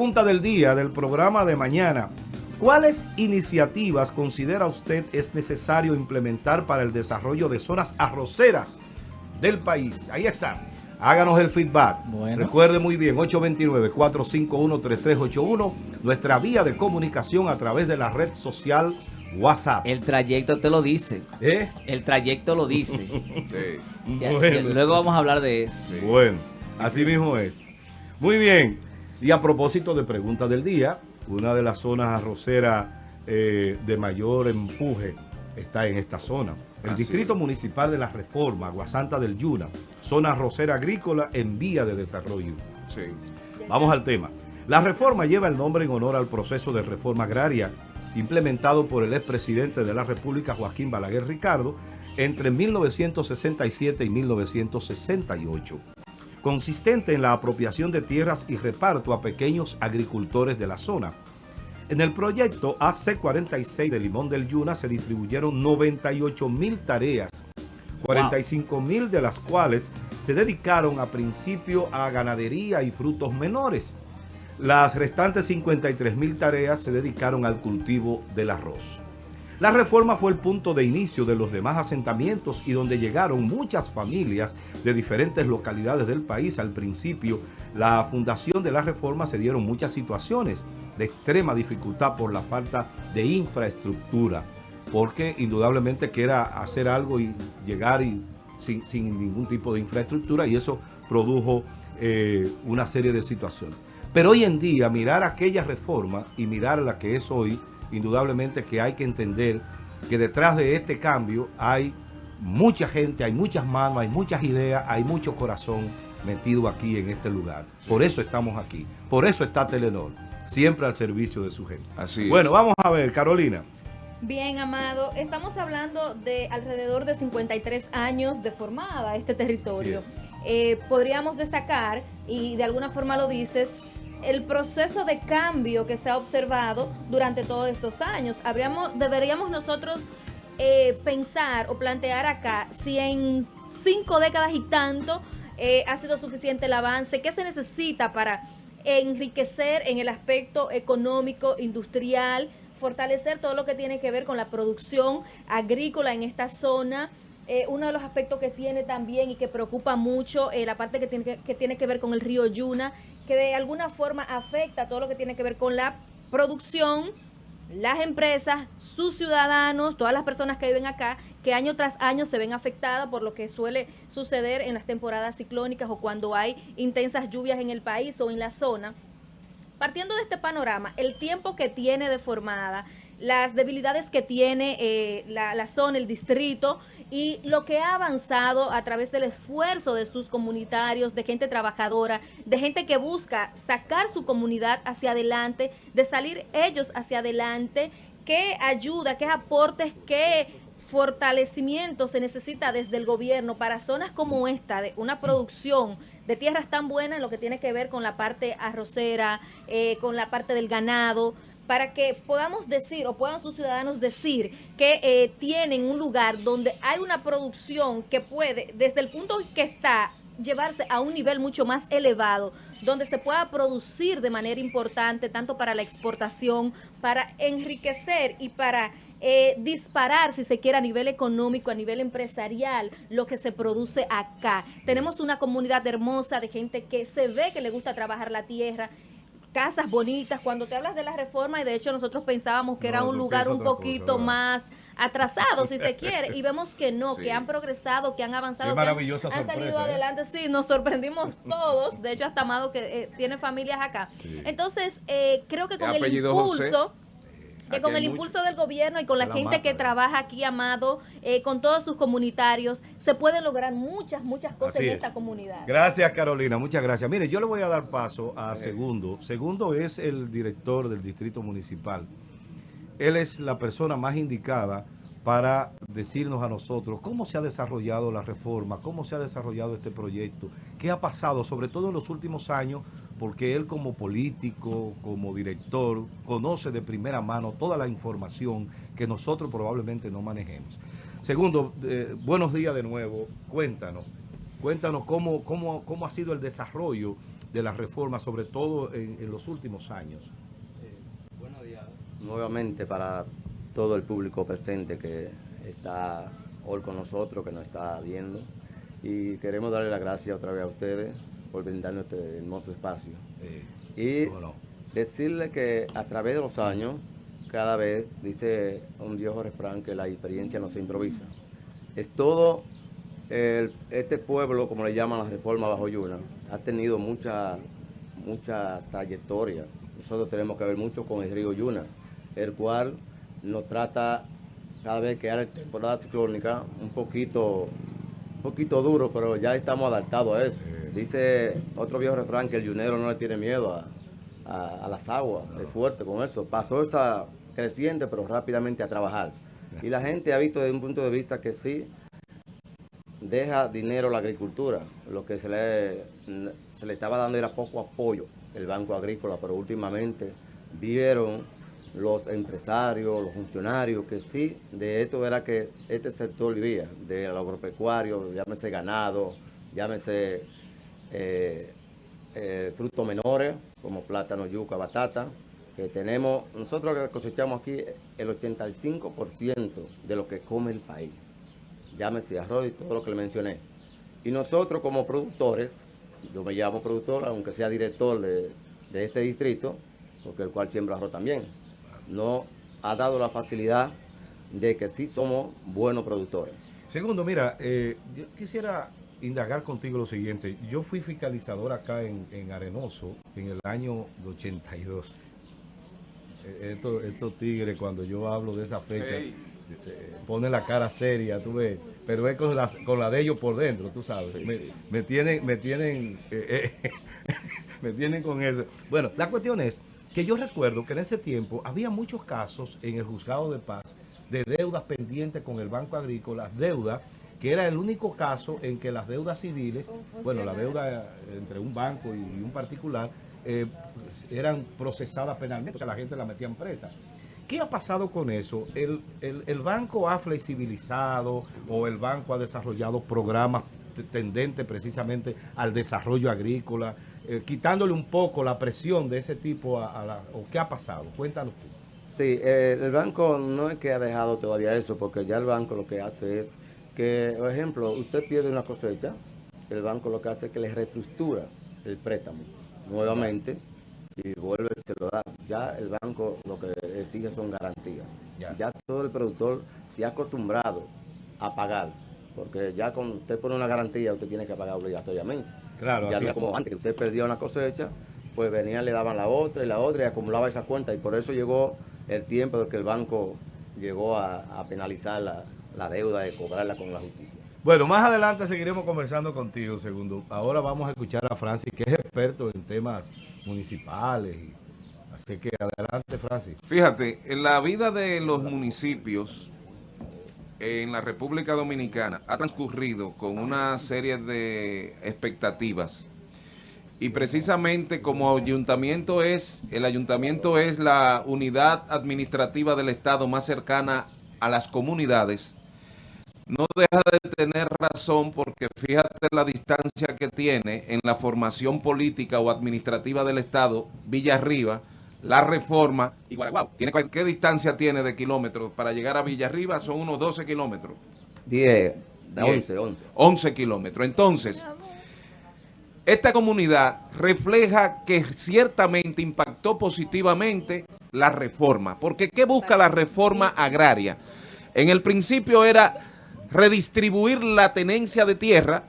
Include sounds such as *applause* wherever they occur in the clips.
Pregunta del día del programa de mañana. ¿Cuáles iniciativas considera usted es necesario implementar para el desarrollo de zonas arroceras del país? Ahí está. Háganos el feedback. Recuerde muy bien, 829-451-3381, nuestra vía de comunicación a través de la red social WhatsApp. El trayecto te lo dice. ¿Eh? El trayecto lo dice. *laughs* luego vamos a hablar de eso. Bueno, así mismo es. Muy bien. Y a propósito de pregunta del día, una de las zonas arroceras eh, de mayor empuje está en esta zona. El Distrito Municipal de la Reforma, Aguasanta del Yuna, zona arrocera agrícola en vía de desarrollo. Sí. Vamos al tema. La reforma lleva el nombre en honor al proceso de reforma agraria implementado por el expresidente de la República, Joaquín Balaguer Ricardo, entre 1967 y 1968 consistente en la apropiación de tierras y reparto a pequeños agricultores de la zona. En el proyecto AC46 de Limón del Yuna se distribuyeron 98 mil tareas, 45 mil de las cuales se dedicaron a principio a ganadería y frutos menores. Las restantes 53 mil tareas se dedicaron al cultivo del arroz. La reforma fue el punto de inicio de los demás asentamientos y donde llegaron muchas familias de diferentes localidades del país. Al principio, la fundación de la reforma se dieron muchas situaciones de extrema dificultad por la falta de infraestructura, porque indudablemente que era hacer algo y llegar y, sin, ningún tipo de infraestructura y eso produjo eh, una serie de situaciones. Pero hoy en día, mirar aquella reforma y mirar la que es hoy, indudablemente que hay que entender que detrás de este cambio hay mucha gente, hay muchas manos, hay muchas ideas, hay mucho corazón metido aquí en este lugar. Por eso estamos aquí. Por eso está Telenor, siempre al servicio de su gente. Así Bueno, vamos a ver, Carolina. Bien, Amado, estamos hablando de alrededor de 53 años de formada este territorio. Eh, podríamos destacar, y de alguna forma lo dices, el proceso de cambio que se ha observado durante todos estos años. Deberíamos nosotros eh, pensar o plantear acá si en cinco décadas y tanto eh, ha sido suficiente el avance, qué se necesita para enriquecer en el aspecto económico, industrial, fortalecer todo lo que tiene que ver con la producción agrícola en esta zona, eh, uno de los aspectos que tiene también y que preocupa mucho, eh, la parte que, tiene que ver con el río Yuna, que de alguna forma afecta todo lo que tiene que ver con la producción, las empresas, sus ciudadanos, todas las personas que viven acá, que año tras año se ven afectadas por lo que suele suceder en las temporadas ciclónicas o cuando hay intensas lluvias en el país o en la zona. Partiendo de este panorama, el tiempo que tiene deformada, las debilidades que tiene eh, la, zona, el distrito y lo que ha avanzado a través del esfuerzo de sus comunitarios, de gente trabajadora, de gente que busca sacar su comunidad hacia adelante, de salir ellos hacia adelante, qué ayuda, qué aportes, qué fortalecimiento se necesita desde el gobierno para zonas como esta, de una producción de tierras tan buenas en lo que tiene que ver con la parte arrocera, eh, con la parte del ganado, para que podamos decir o puedan sus ciudadanos decir que eh, tienen un lugar donde hay una producción que puede, desde el punto que está, llevarse a un nivel mucho más elevado, donde se pueda producir de manera importante, tanto para la exportación, para enriquecer y para eh, disparar, si se quiere, a nivel económico, a nivel empresarial, lo que se produce acá. Tenemos una comunidad hermosa de gente que se ve que le gusta trabajar la tierra casas bonitas. Cuando te hablas de la reforma, y de hecho nosotros pensábamos que era un lugar un poquito más atrasado, si se quiere, y vemos que no, que han progresado, que han avanzado, que han, salido ¿eh? adelante. Sí, nos sorprendimos *laughs* todos. De hecho, hasta Amado que eh, tiene familias acá. Entonces, eh, creo que con el impulso que con el impulso del gobierno y con la, gente que trabaja aquí, Amado, eh, con todos sus comunitarios, se pueden lograr muchas, muchas cosas en esta comunidad. Gracias, Carolina, muchas gracias. Mire, yo le voy a dar paso a Segundo. Segundo es el director del Distrito Municipal. Él es la persona más indicada para decirnos a nosotros cómo se ha desarrollado la reforma, cómo se ha desarrollado este proyecto, qué ha pasado, sobre todo en los últimos años, porque él como político, como director, conoce de primera mano toda la información que nosotros probablemente no manejemos. Segundo, eh, buenos días de nuevo, cuéntanos, cuéntanos cómo, cómo, cómo ha sido el desarrollo de las reformas, sobre todo en, los últimos años. Eh, buenos días nuevamente para todo el público presente que está hoy con nosotros, que nos está viendo. Y queremos darle las gracias otra vez a ustedes por brindarnos este hermoso espacio. y decirle que a través de los años, cada vez, dice un viejo refrán, que la experiencia no se improvisa. Es todo, este pueblo, como le llaman la reforma bajo Yuna, ha tenido mucha, mucha trayectoria. Nosotros tenemos que ver mucho con el río Yuna, el cual nos trata cada vez que hay temporada ciclónica un poquito, un poquito duro, pero ya estamos adaptados a eso. Dice otro viejo refrán que el yunero no le tiene miedo a, las aguas, es fuerte con eso. Pasó esa creciente, pero rápidamente a trabajar. Y la gente ha visto desde un punto de vista que sí deja dinero la agricultura. Lo que se le, se le estaba dando era poco apoyo el Banco Agrícola, pero últimamente vieron los empresarios, los funcionarios, que sí, de esto era que este sector vivía, del agropecuario, llámese ganado, llámese eh, eh, frutos menores, como plátano, yuca, batata, que tenemos, nosotros cosechamos aquí el 85% de lo que come el país, llámese arroz y todo lo que le mencioné. Y nosotros como productores, yo me llamo productor, aunque sea director de, de este distrito, porque el cual siembra arroz también, no ha dado la facilidad de que sí somos buenos productores. Segundo, mira, eh, yo quisiera indagar contigo lo siguiente. Yo fui fiscalizador acá en, Arenoso en el año 82. Eh, estos, estos tigres, cuando yo hablo de esa fecha, eh, ponen la cara seria, tú ves, pero es con la, con la de ellos por dentro, tú sabes. me, tienen, me tienen, *laughs* me tienen con eso. Bueno, la cuestión es que yo recuerdo que en ese tiempo había muchos casos en el juzgado de paz de deudas pendientes con el Banco Agrícola, deuda que era el único caso en que las deudas civiles, bueno, la deuda entre un banco y un particular, eh, eran procesadas penalmente, o sea, la gente la metía en presa. ¿Qué ha pasado con eso? ¿El, el banco ha flexibilizado o el banco ha desarrollado programas tendentes precisamente al desarrollo agrícola? Eh, quitándole un poco la presión de ese tipo a, la, o qué ha pasado. Cuéntanos tú. Sí, eh, el banco no es que ha dejado todavía eso, porque ya el banco lo que hace es que, por ejemplo, usted pierde una cosecha, el banco lo que hace es que le reestructura el préstamo nuevamente y vuelve, se lo da. Ya el banco lo que exige son garantías. Ya. todo el productor se ha acostumbrado a pagar, porque ya cuando usted pone una garantía, usted tiene que pagar obligatoriamente. Claro, ya había como antes, que usted perdía una cosecha, pues venían, le daban la otra y la otra y acumulaba esa cuenta. Y por eso llegó el tiempo de que el banco llegó a, penalizar la, deuda de cobrarla con la justicia. Bueno, más adelante seguiremos conversando contigo, segundo. Ahora vamos a escuchar a Francis, que es experto en temas municipales. Así que adelante, Francis. Fíjate, en la vida de los municipios en la República Dominicana ha transcurrido con una serie de expectativas y precisamente como ayuntamiento es, el ayuntamiento es la unidad administrativa del Estado más cercana a las comunidades, no deja de tener razón porque fíjate la distancia que tiene en la formación política o administrativa del Estado, Villarriba, la reforma, ¿tiene, ¿qué distancia tiene de kilómetros para llegar a Villarriba? Son unos 12 kilómetros. 10, 11, 11. 11 kilómetros. Entonces, esta comunidad refleja que ciertamente impactó positivamente la reforma. Porque ¿qué busca la reforma agraria? En el principio era redistribuir la tenencia de tierra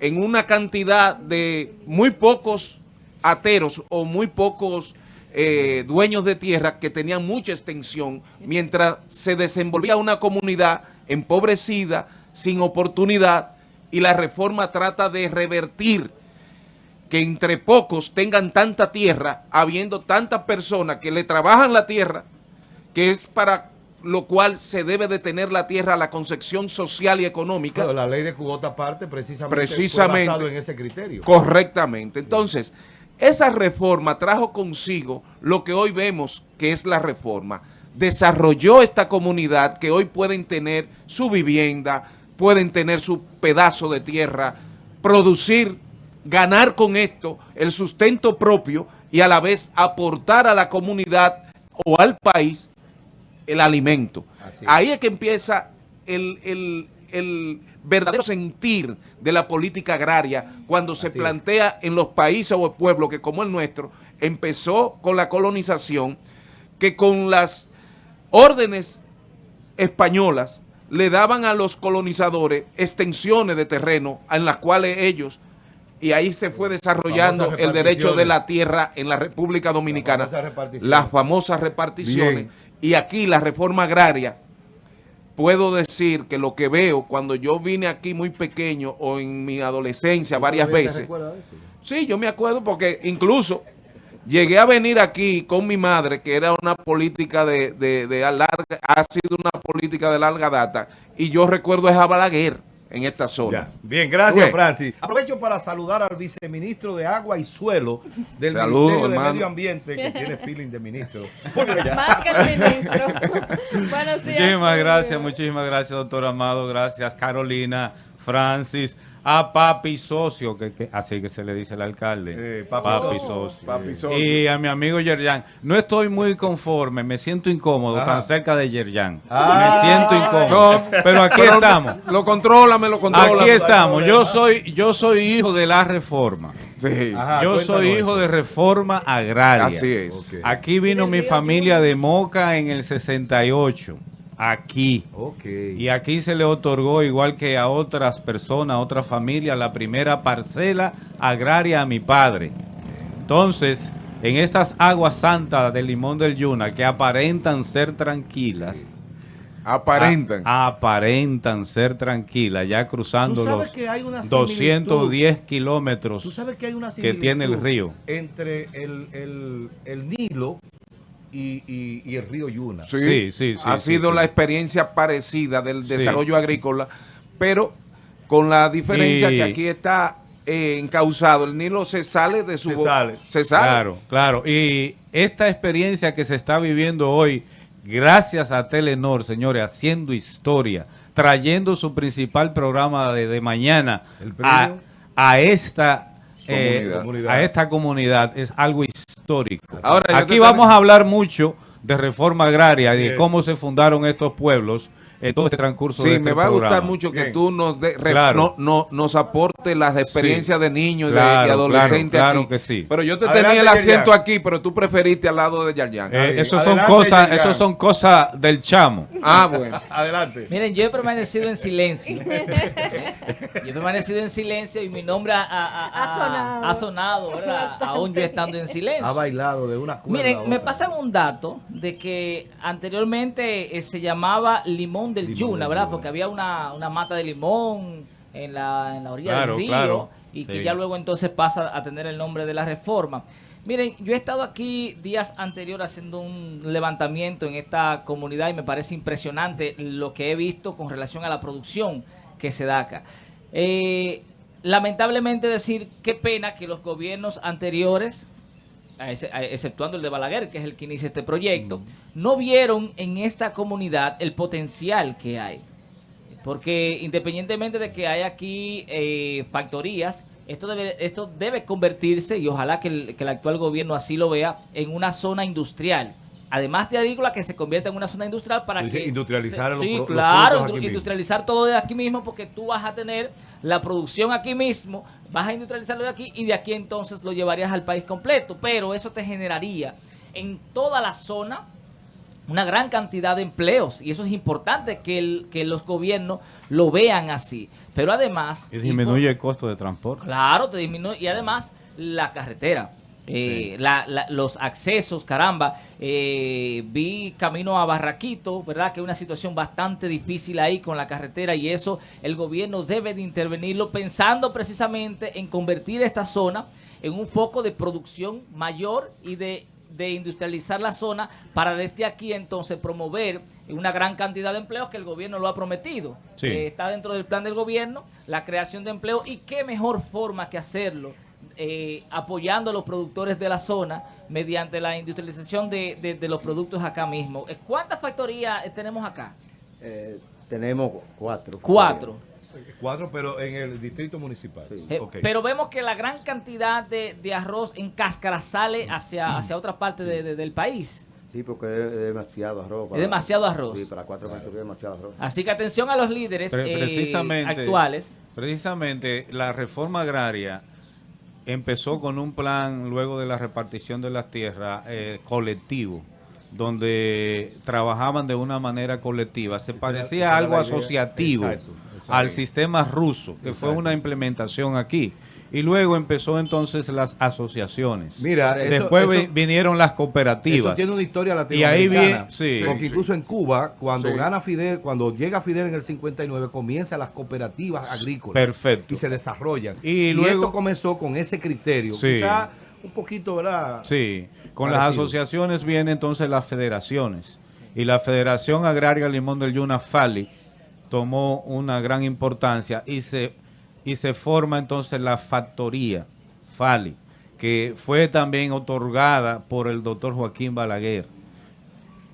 en una cantidad de muy pocos ateros o muy pocos eh, dueños de tierra que tenían mucha extensión, mientras se desenvolvía una comunidad empobrecida, sin oportunidad, y la reforma trata de revertir que entre pocos tengan tanta tierra, habiendo tantas personas que le trabajan la tierra, que es para lo cual se debe de tener la tierra a la concepción social y económica. la ley de cuota parte precisamente, precisamente basado en ese criterio. Correctamente. Entonces, esa reforma trajo consigo lo que hoy vemos que es la reforma. Desarrolló esta comunidad que hoy pueden tener su vivienda, pueden tener su pedazo de tierra, producir ganar con esto el sustento propio y a la vez aportar a la comunidad o al país el alimento. Ahí es que empieza el, verdadero sentir de la política agraria cuando se plantea en los países o pueblos que como el nuestro empezó con la colonización que con las órdenes españolas le daban a los colonizadores extensiones de terreno en las cuales ellos y ahí se fue desarrollando el derecho de la tierra en la República Dominicana, las famosas reparticiones, y aquí la reforma agraria, puedo decir que lo que veo cuando yo vine aquí muy pequeño o en mi adolescencia varias veces, sí, yo me acuerdo porque incluso llegué a venir aquí con mi madre, que era una política de, de, de larga, ha sido una política de larga data, y yo recuerdo a Balaguer, en esta zona. Bien, gracias Francis. Aprovecho para saludar al viceministro de Agua y Suelo del Ministerio de Medio Ambiente, que tiene *laughs* feeling de ministro. Más que el *laughs* ministro. Buenos días. Muchísimas gracias, muchísimas gracias, doctor Amado. Gracias, Carolina, Francis a papi socio, que, así que se le dice el alcalde. papi, socio. Y a mi amigo Yerjan. No estoy muy conforme, me siento incómodo tan cerca de Yerjan. Ah. me siento incómodo. pero aquí estamos. Lo controla, me lo controla. Aquí estamos. Yo soy, yo soy hijo de la reforma. Sí. yo soy hijo de reforma agraria. Así es. Aquí vino mi familia de Moca en el 68 aquí. Y aquí se le otorgó, igual que a otras personas, a otras familias, la primera parcela agraria a mi padre. Entonces, en estas aguas santas del Limón del Yuna, que aparentan ser tranquilas, Aparentan. aparentan ser tranquilas, ya cruzando los 210 kilómetros que, tiene el río. Entre el, el Nilo y, el río Yuna. Sí, sí, sí. ha sido la experiencia parecida del desarrollo agrícola, pero con la diferencia que aquí está eh, encausado. El Nilo se sale de su... Se sale. Se sale. Claro, claro. Y esta experiencia que se está viviendo hoy, gracias a Telenor, señores, haciendo historia, trayendo su principal programa de, mañana a, esta... Eh, a esta comunidad es algo histórico. Ahora, Aquí vamos a hablar mucho de reforma agraria y de cómo se fundaron estos pueblos en todo este transcurso sí, me va a gustar mucho que tú nos, de, no, no, nos aportes las experiencias de niños y de, adolescentes claro, claro que sí. Pero yo te tenía el asiento aquí, pero tú preferiste al lado de Yarjan. Eh, eso son cosas, eso son cosas del chamo. Ah, bueno. *laughs* Adelante. Miren, yo he permanecido en silencio. *laughs* yo he permanecido en silencio y mi nombre ha, ha, ha, sonado. ¿verdad? Aún yo estando en silencio. Ha bailado de una cuerda Miren, me pasan un dato de que anteriormente eh, se llamaba Limón del Yuna, ¿verdad? Porque había una, mata de limón en la, en la orilla del río y que ya luego entonces pasa a tener el nombre de la reforma. Miren, yo he estado aquí días anteriores haciendo un levantamiento en esta comunidad y me parece impresionante lo que he visto con relación a la producción que se da acá. Eh, lamentablemente decir, qué pena que los gobiernos anteriores exceptuando el de Balaguer, que es el que inicia este proyecto, no vieron en esta comunidad el potencial que hay. Porque independientemente de que hay aquí eh, factorías, esto debe, esto debe convertirse, y ojalá que el, que el actual gobierno así lo vea, en una zona industrial además de agrícola, que se convierta en una zona industrial para que... Industrializar los, Sí, claro, industrializar todo de aquí mismo porque tú vas a tener la producción aquí mismo, vas a industrializarlo de aquí y de aquí entonces lo llevarías al país completo. Pero eso te generaría en toda la zona una gran cantidad de empleos y eso es importante que, el, que los gobiernos lo vean así. Pero además... Y disminuye el costo de transporte. Claro, te disminuye y además la carretera eh, los accesos, caramba, eh, vi camino a Barraquito, ¿verdad? Que es una situación bastante difícil ahí con la carretera y eso el gobierno debe de intervenirlo pensando precisamente en convertir esta zona en un foco de producción mayor y de industrializar la zona para desde aquí entonces promover una gran cantidad de empleos que el gobierno lo ha prometido. Eh, está dentro del plan del gobierno la creación de empleo y qué mejor forma que hacerlo eh, apoyando a los productores de la zona mediante la industrialización de, los productos acá mismo. Eh, ¿Cuántas factorías eh, tenemos acá? tenemos cuatro. Cuatro. Cuatro, pero en el distrito municipal. Eh, pero vemos que la gran cantidad de, arroz en cáscara sale hacia, hacia otra parte del país. Sí, porque es demasiado arroz. es demasiado arroz. Sí, para cuatro claro. es demasiado arroz. Así que atención a los líderes eh, actuales. Precisamente la reforma agraria empezó con un plan luego de la repartición de las tierras eh, colectivo donde trabajaban de una manera colectiva. Se parecía algo asociativo al sistema ruso, que fue una implementación aquí. Y luego empezó entonces las asociaciones. Mira, después vinieron las cooperativas. Eso tiene una historia latinoamericana. Y ahí porque incluso en Cuba, cuando gana Fidel, cuando llega Fidel en el 59, comienzan las cooperativas agrícolas. Perfecto. Y se desarrollan. Y, luego esto comenzó con ese criterio. Quizá un poquito, ¿verdad? Sí. Con las asociaciones vienen entonces las federaciones. Y la Federación Agraria Limón del Yuna, FALI, tomó una gran importancia y se y se forma entonces la factoría FALI, que fue también otorgada por el doctor Joaquín Balaguer.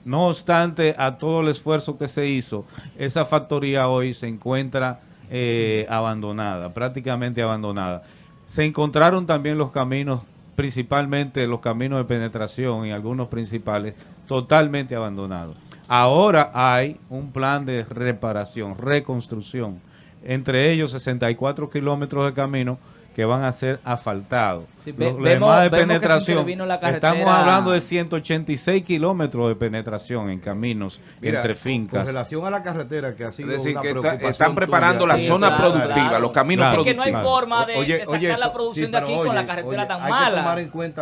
No obstante, a todo el esfuerzo que se hizo, esa factoría hoy se encuentra eh, abandonada, prácticamente abandonada. Se encontraron también los caminos, principalmente los caminos de penetración y algunos principales, totalmente abandonados. Ahora hay un plan de reparación, reconstrucción, entre ellos 64 kilómetros de camino que van a ser asfaltados. Los demás de penetración, estamos hablando de 186 kilómetros de penetración en caminos entre fincas. Con relación a la carretera, que ha sido Es decir, que están preparando la zona productiva, los caminos productivos. Es que no hay forma de, sacar la producción de aquí con la carretera tan mala.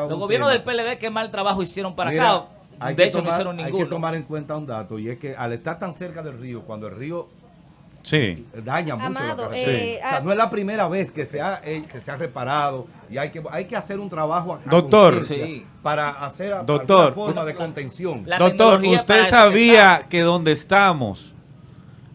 los gobiernos del PLD, qué mal trabajo hicieron para acá. De hecho, no hicieron ninguno. Hay que tomar en cuenta un dato, y es que al estar tan cerca del río, cuando el río Sí. Daña mucho la carretera. Eh, o sea, no es la primera vez que se ha, eh, que se ha reparado y hay que, hay que hacer un trabajo Doctor, para hacer Doctor, forma de contención. Doctor, usted sabía que donde estamos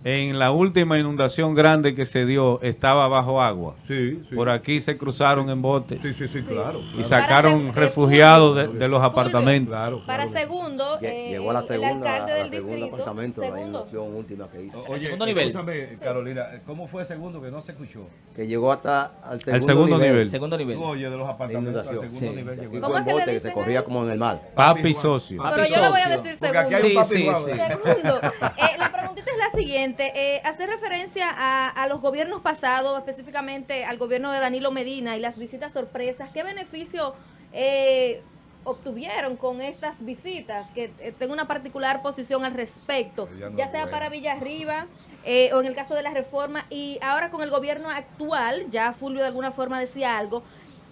en la última inundación grande que se dio estaba bajo agua. Sí, Por aquí se cruzaron en botes. Sí, sí, sí, claro. Y sacaron refugiados de, los apartamentos. Para segundo, eh, llegó a la segunda, el alcalde del distrito. apartamento, la inundación última que hizo. Oye, segundo nivel. Carolina, ¿cómo fue el segundo que no se escuchó? Que llegó hasta al segundo, segundo nivel. Segundo nivel. Oye, de los apartamentos al segundo nivel llegó. ¿Cómo bote, que se corría como en el mar. Papi socio. Pero yo le voy a decir segundo. Porque aquí hay un papi Segundo. Eh, la preguntita es la siguiente. Eh, hacer referencia a, los gobiernos pasados, específicamente al gobierno de Danilo Medina y las visitas sorpresas, ¿qué beneficio eh, obtuvieron con estas visitas? Que eh, tengo una particular posición al respecto, ya sea para Villarriba eh, o en el caso de la reforma, y ahora con el gobierno actual, ya Fulvio de alguna forma decía algo,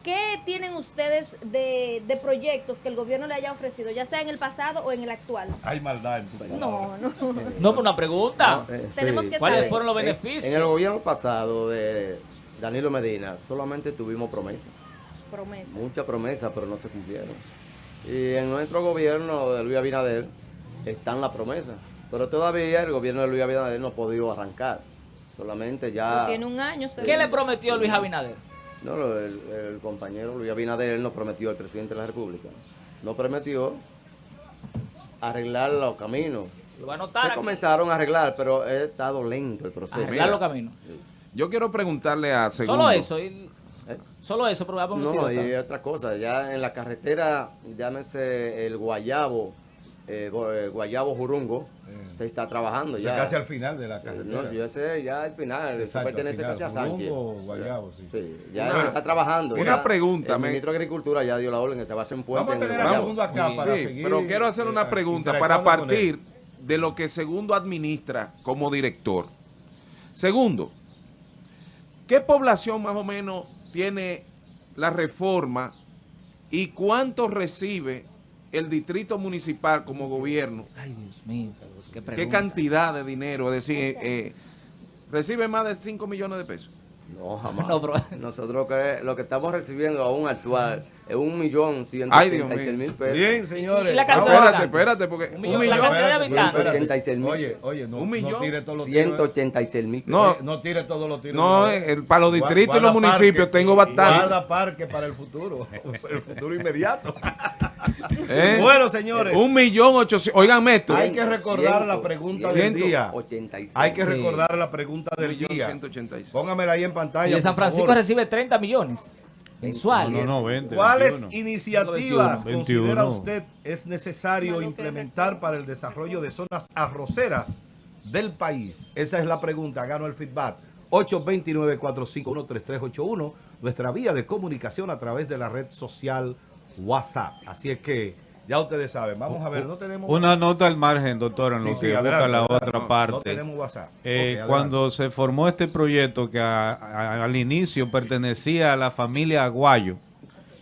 ¿Qué tienen ustedes de, proyectos que el gobierno le haya ofrecido, ya sea en el pasado o en el actual? Hay maldad en tu No, no. No, por una pregunta. Eh, Tenemos que ¿Cuáles fueron los beneficios? En, el gobierno pasado de Danilo Medina solamente tuvimos promesas. Promesas. Muchas promesas, pero no se cumplieron. Y en nuestro gobierno de Luis Abinader están las promesas. Pero todavía el gobierno de Luis Abinader no ha podido arrancar. Solamente ya... Tiene un año. ¿Qué le prometió Luis Abinader? No, el, compañero Luis Abinader él nos prometió, el presidente de la República, nos prometió arreglar los caminos. Lo a notar Se comenzaron a arreglar, pero ha estado lento el proceso. Arreglar los caminos. Yo quiero preguntarle a Segundo. Solo eso. ¿Eh? Solo eso, pero No, y otra cosa, ya en la carretera, llámese el Guayabo, eh, eh, Guayabo Jurungo, se está trabajando ya. casi al final de la carretera. No, yo sé, ya al final, eso pertenece casi a Sánchez. Guayabo, sí. sí ya se está trabajando. Una pregunta. El ministro de Agricultura ya dio la orden que se va a hacer un puente. Vamos a tener a Segundo acá para seguir. Pero quiero hacer una pregunta para partir de lo que Segundo administra como director. Segundo, ¿qué población más o menos tiene la reforma y cuánto recibe el distrito municipal como gobierno, Ay, Dios mío, qué, cantidad de dinero? Es decir, eh, recibe más de 5 millones de pesos. No, *laughs* jamás. Nosotros que, lo que estamos recibiendo aún actual Es un millón ciento Ay, Dios ochenta y seis mío. mil pesos. Bien, señores. ¿Y la Ah, bueno, Espérate, espérate, porque Un un millón, millón. la cantidad de espérate, habitantes. espérate. 86 mil. Oye, oye, no, Un millón. no tire todos los tiros. 186 mil No. Eh, no tire todos los tiros. No, el- para los distritos y los municipios parque, tengo bastante. Guarda parque para el futuro. *laughs* el futuro inmediato. *laughs* ¿Eh? Bueno, señores. Un millón ochocientos. Oigan esto. Hay que recordar la pregunta del día. 86. Hay que Sí. recordar la pregunta del millón día. ciento ochenta y seis. Póngamela ahí en pantalla. Y de San. Francisco recibe 30 millones mensuales. No, no, 20. ¿Cuáles 21. iniciativas 21. considera 21. usted es necesario implementar para el desarrollo de zonas arroceras del país? Esa es la pregunta. Gano el feedback. 829-451-3381, nuestra vía de comunicación a través de la red social WhatsApp. Así es que ya ustedes saben. Vamos a ver, no tenemos Una nota al margen, doctor, en Sí, lo sí, que busca adelante, la adelante. otra No, parte. No tenemos WhatsApp. Eh, cuando se formó este proyecto que a- a- al inicio pertenecía a la familia Aguayo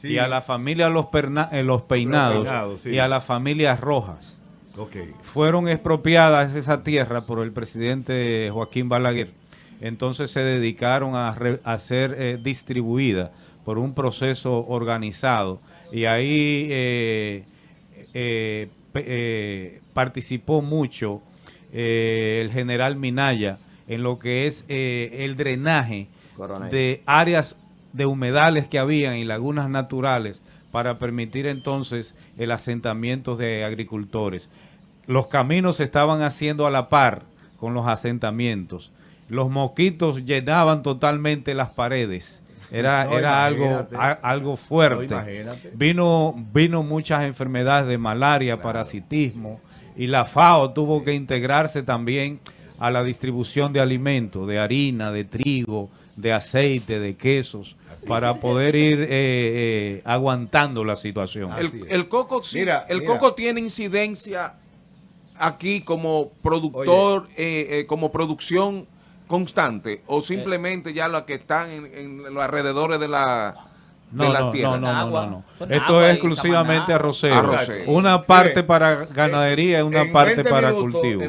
Sí. y a la familia Los, Perna- eh, Los Peinados, y a la familia Rojas, fueron expropiadas esa tierra por el presidente Joaquín Balaguer. Entonces se dedicaron a, re- a ser eh, distribuida por un proceso organizado y ahí eh, eh, eh, participó mucho eh, el general Minaya en lo que es eh, el drenaje Coronel. de áreas de humedales que habían y lagunas naturales para permitir entonces el asentamiento de agricultores. Los caminos se estaban haciendo a la par con los asentamientos. Los mosquitos llenaban totalmente las paredes. Era, No, era algo, a- algo fuerte. No, imagínate. Vino, vino muchas enfermedades de malaria, parasitismo, y la FAO tuvo que integrarse también a la distribución de alimentos, de harina, de trigo, de aceite, de quesos, para poder ir eh, eh, aguantando la situación. El, coco, sí, Mira, el mira. coco tiene incidencia aquí como productor, eh, eh, como producción constante, o simplemente ya las que están en, en los alrededores de la No, de las no, tierras. no, no, no, Agua. no, no. Son Esto es exclusivamente arrocero. Una parte para ganadería y una En parte 20 para minutos, cultivo. en